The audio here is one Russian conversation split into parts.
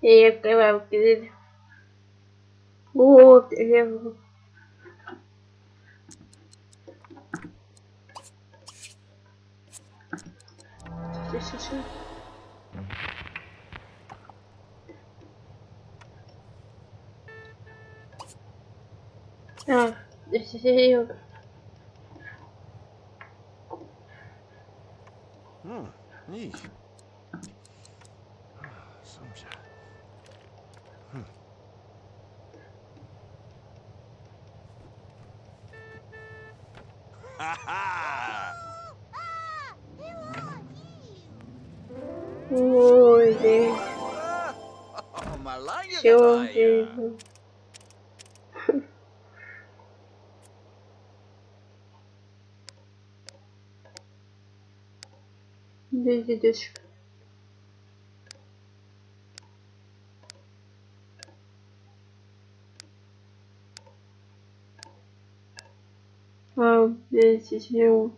И открываю дверь. Вот, я... Сейчас. А, здесь Hm, niet. Soms Mulher. Eu odeio. Desde Deus. 10 минут.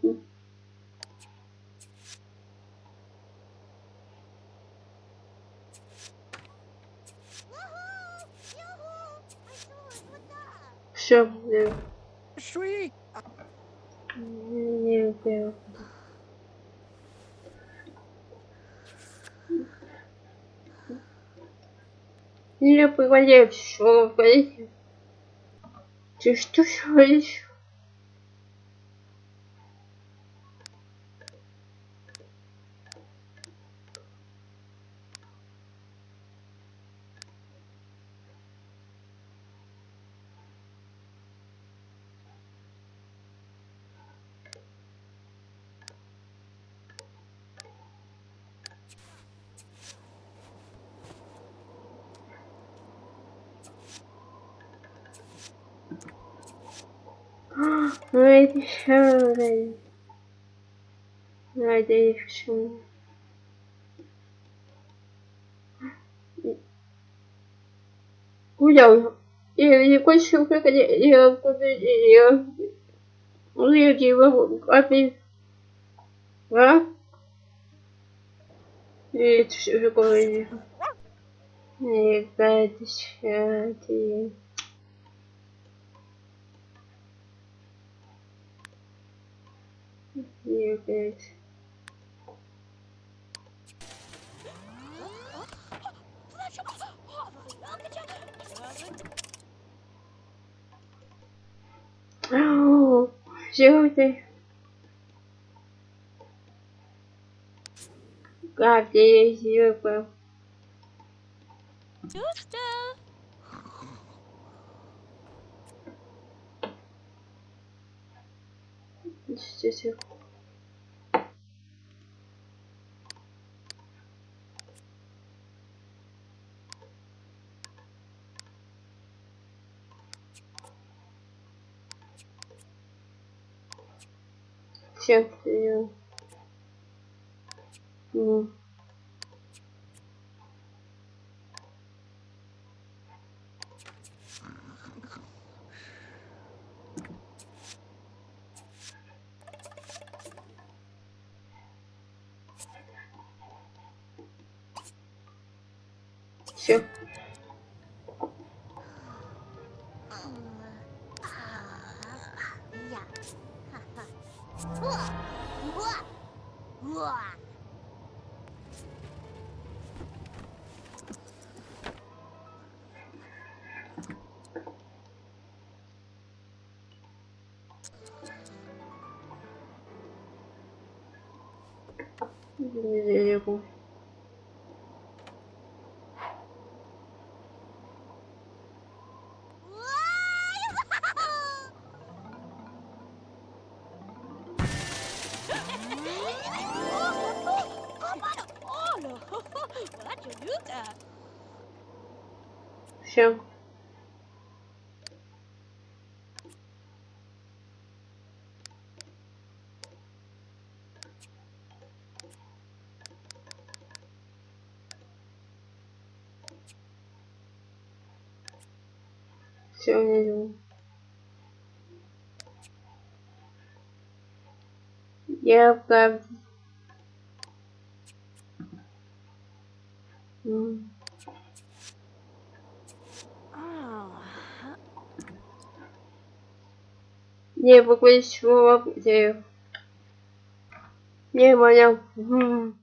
Все, я... Нет, я... Не, понимаю, Не вы говорите. Ты что говоришь? Ну что, блин? Надеюсь, что... Гулял. Не кончил, как я я... Я его опять... А? И все такое... Не гадость, ты... И опять... Все ты. Как ты ее Здесь Всех прием. Ну. Все. Дерево. Все. Все, не Я правда. А. Не, покупайте его в. Не понял.